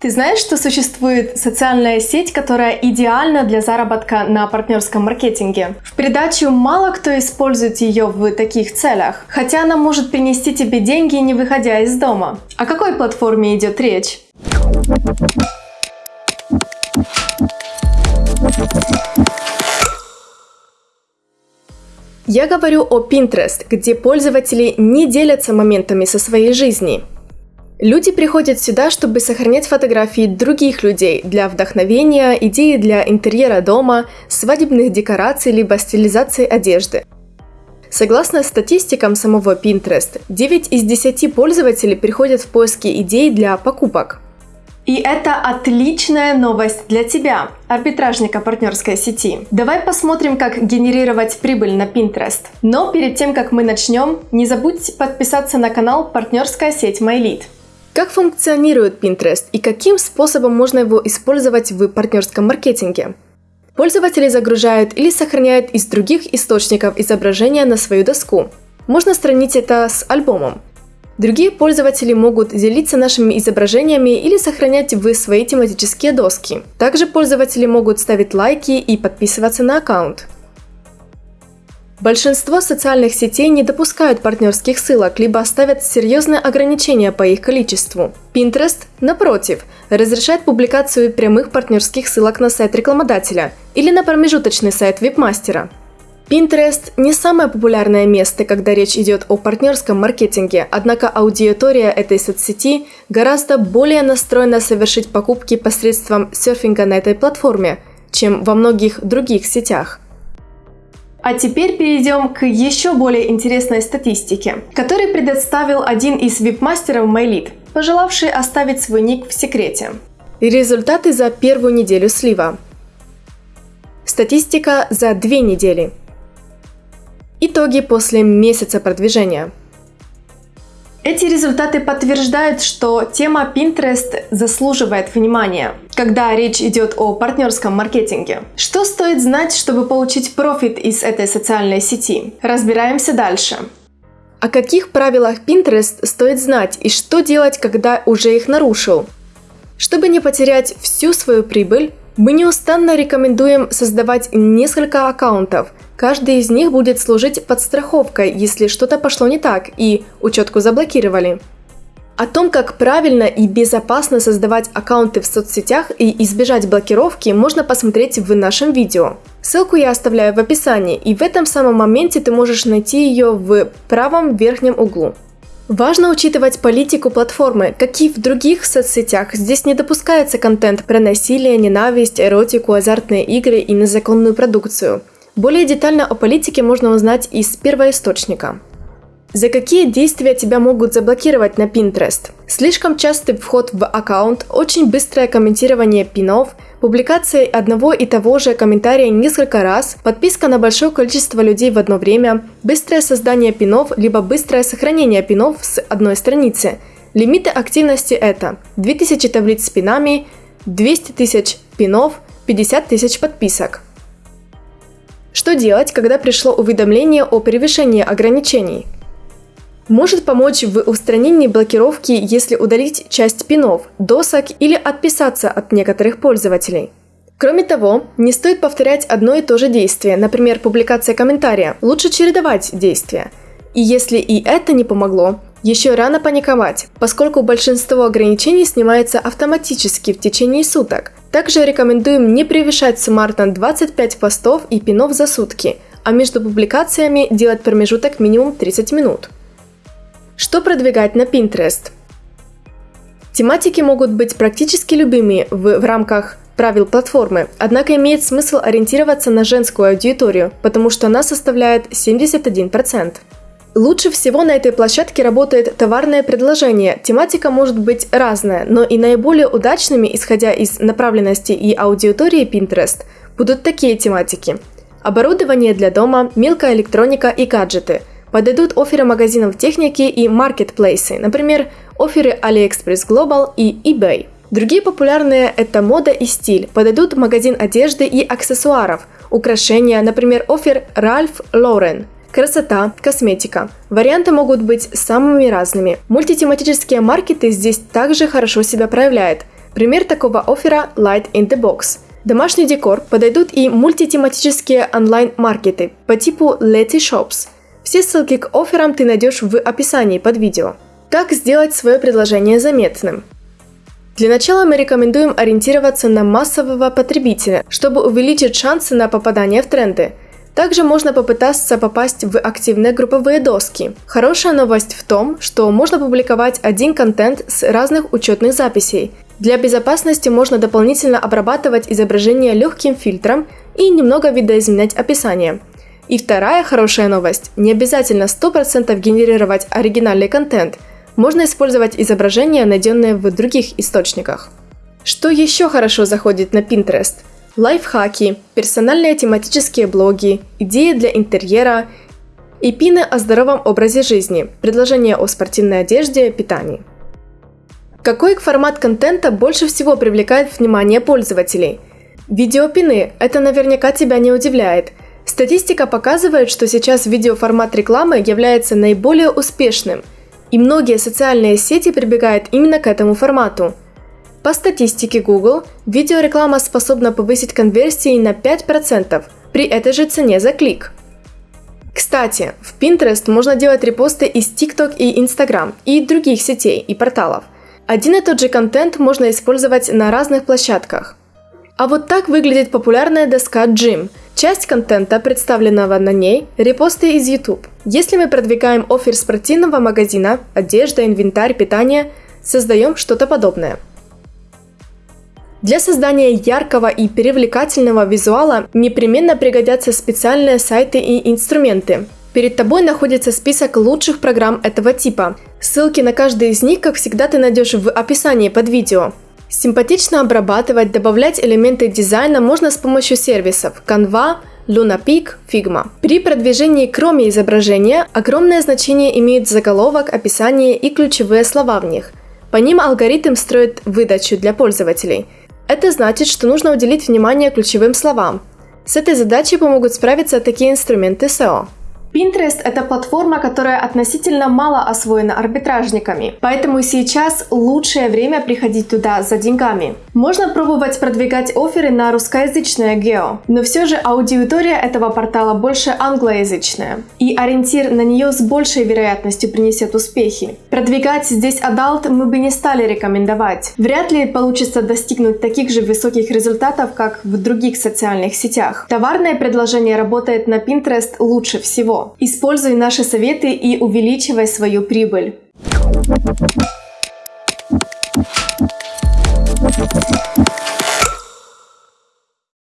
Ты знаешь, что существует социальная сеть, которая идеальна для заработка на партнерском маркетинге? В придачу мало кто использует ее в таких целях, хотя она может принести тебе деньги, не выходя из дома. О какой платформе идет речь? Я говорю о Pinterest, где пользователи не делятся моментами со своей жизни. Люди приходят сюда, чтобы сохранять фотографии других людей для вдохновения, идеи для интерьера дома, свадебных декораций либо стилизации одежды. Согласно статистикам самого Pinterest, 9 из 10 пользователей приходят в поиски идей для покупок. И это отличная новость для тебя, арбитражника партнерской сети. Давай посмотрим, как генерировать прибыль на Pinterest. Но перед тем, как мы начнем, не забудь подписаться на канал партнерская сеть MyLead. Как функционирует Pinterest и каким способом можно его использовать в партнерском маркетинге? Пользователи загружают или сохраняют из других источников изображения на свою доску. Можно сравнить это с альбомом. Другие пользователи могут делиться нашими изображениями или сохранять в свои тематические доски. Также пользователи могут ставить лайки и подписываться на аккаунт. Большинство социальных сетей не допускают партнерских ссылок, либо ставят серьезные ограничения по их количеству. Pinterest, напротив, разрешает публикацию прямых партнерских ссылок на сайт рекламодателя или на промежуточный сайт вебмастера. Pinterest не самое популярное место, когда речь идет о партнерском маркетинге, однако аудитория этой соцсети гораздо более настроена совершить покупки посредством серфинга на этой платформе, чем во многих других сетях – а теперь перейдем к еще более интересной статистике, которую предоставил один из вип-мастеров MyLead, пожелавший оставить свой ник в секрете. Результаты за первую неделю слива. Статистика за две недели. Итоги после месяца продвижения. Эти результаты подтверждают, что тема Pinterest заслуживает внимания, когда речь идет о партнерском маркетинге. Что стоит знать, чтобы получить профит из этой социальной сети? Разбираемся дальше. О каких правилах Pinterest стоит знать и что делать, когда уже их нарушил? Чтобы не потерять всю свою прибыль, мы неустанно рекомендуем создавать несколько аккаунтов – Каждый из них будет служить подстраховкой, если что-то пошло не так и учетку заблокировали. О том, как правильно и безопасно создавать аккаунты в соцсетях и избежать блокировки, можно посмотреть в нашем видео. Ссылку я оставляю в описании, и в этом самом моменте ты можешь найти ее в правом верхнем углу. Важно учитывать политику платформы, как и в других соцсетях. Здесь не допускается контент про насилие, ненависть, эротику, азартные игры и незаконную продукцию. Более детально о политике можно узнать из первоисточника. За какие действия тебя могут заблокировать на Pinterest? Слишком частый вход в аккаунт, очень быстрое комментирование пинов, публикация одного и того же комментария несколько раз, подписка на большое количество людей в одно время, быстрое создание пинов, либо быстрое сохранение пинов с одной страницы. Лимиты активности это 2000 таблиц с пинами, 200 тысяч пинов, 50 тысяч подписок. Что делать, когда пришло уведомление о превышении ограничений? Может помочь в устранении блокировки, если удалить часть пинов, досок или отписаться от некоторых пользователей. Кроме того, не стоит повторять одно и то же действие, например, публикация комментария. Лучше чередовать действия. И если и это не помогло, еще рано паниковать, поскольку большинство ограничений снимается автоматически в течение суток. Также рекомендуем не превышать суммарно 25 постов и пинов за сутки, а между публикациями делать промежуток минимум 30 минут. Что продвигать на Pinterest? Тематики могут быть практически любыми в, в рамках правил платформы, однако имеет смысл ориентироваться на женскую аудиторию, потому что она составляет 71%. Лучше всего на этой площадке работает товарное предложение. Тематика может быть разная, но и наиболее удачными, исходя из направленности и аудитории Pinterest, будут такие тематики. Оборудование для дома, мелкая электроника и гаджеты. Подойдут оферы магазинов техники и маркетплейсы, например, оферы AliExpress Global и eBay. Другие популярные – это мода и стиль. Подойдут магазин одежды и аксессуаров, украшения, например, офер Ralph Lauren – Красота, косметика. Варианты могут быть самыми разными. Мультитематические маркеты здесь также хорошо себя проявляют. Пример такого оффера – Light in the Box. Домашний декор подойдут и мультитематические онлайн-маркеты по типу Letty Shops. Все ссылки к офферам ты найдешь в описании под видео. Как сделать свое предложение заметным? Для начала мы рекомендуем ориентироваться на массового потребителя, чтобы увеличить шансы на попадание в тренды. Также можно попытаться попасть в активные групповые доски. Хорошая новость в том, что можно публиковать один контент с разных учетных записей. Для безопасности можно дополнительно обрабатывать изображение легким фильтром и немного видоизменять описание. И вторая хорошая новость – не обязательно 100% генерировать оригинальный контент – можно использовать изображения, найденные в других источниках. Что еще хорошо заходит на Pinterest? Лайфхаки, персональные тематические блоги, идеи для интерьера и пины о здоровом образе жизни, предложения о спортивной одежде, питании. Какой формат контента больше всего привлекает внимание пользователей? Видеопины – это наверняка тебя не удивляет. Статистика показывает, что сейчас видеоформат рекламы является наиболее успешным – и многие социальные сети прибегают именно к этому формату. По статистике Google, видеореклама способна повысить конверсии на 5% при этой же цене за клик. Кстати, в Pinterest можно делать репосты из TikTok и Instagram и других сетей и порталов. Один и тот же контент можно использовать на разных площадках. А вот так выглядит популярная доска Jim – Часть контента, представленного на ней, репосты из YouTube. Если мы продвигаем офер спортивного магазина, одежда, инвентарь, питание, создаем что-то подобное. Для создания яркого и привлекательного визуала непременно пригодятся специальные сайты и инструменты. Перед тобой находится список лучших программ этого типа. Ссылки на каждый из них, как всегда, ты найдешь в описании под видео. Симпатично обрабатывать, добавлять элементы дизайна можно с помощью сервисов Canva, LunaPeak, Figma. При продвижении кроме изображения огромное значение имеют заголовок, описание и ключевые слова в них. По ним алгоритм строит выдачу для пользователей. Это значит, что нужно уделить внимание ключевым словам. С этой задачей помогут справиться такие инструменты SEO. Pinterest – это платформа, которая относительно мало освоена арбитражниками, поэтому сейчас лучшее время приходить туда за деньгами. Можно пробовать продвигать оферы на русскоязычное гео, но все же аудитория этого портала больше англоязычная, и ориентир на нее с большей вероятностью принесет успехи. Продвигать здесь adult мы бы не стали рекомендовать. Вряд ли получится достигнуть таких же высоких результатов, как в других социальных сетях. Товарное предложение работает на Pinterest лучше всего. Используй наши советы и увеличивай свою прибыль.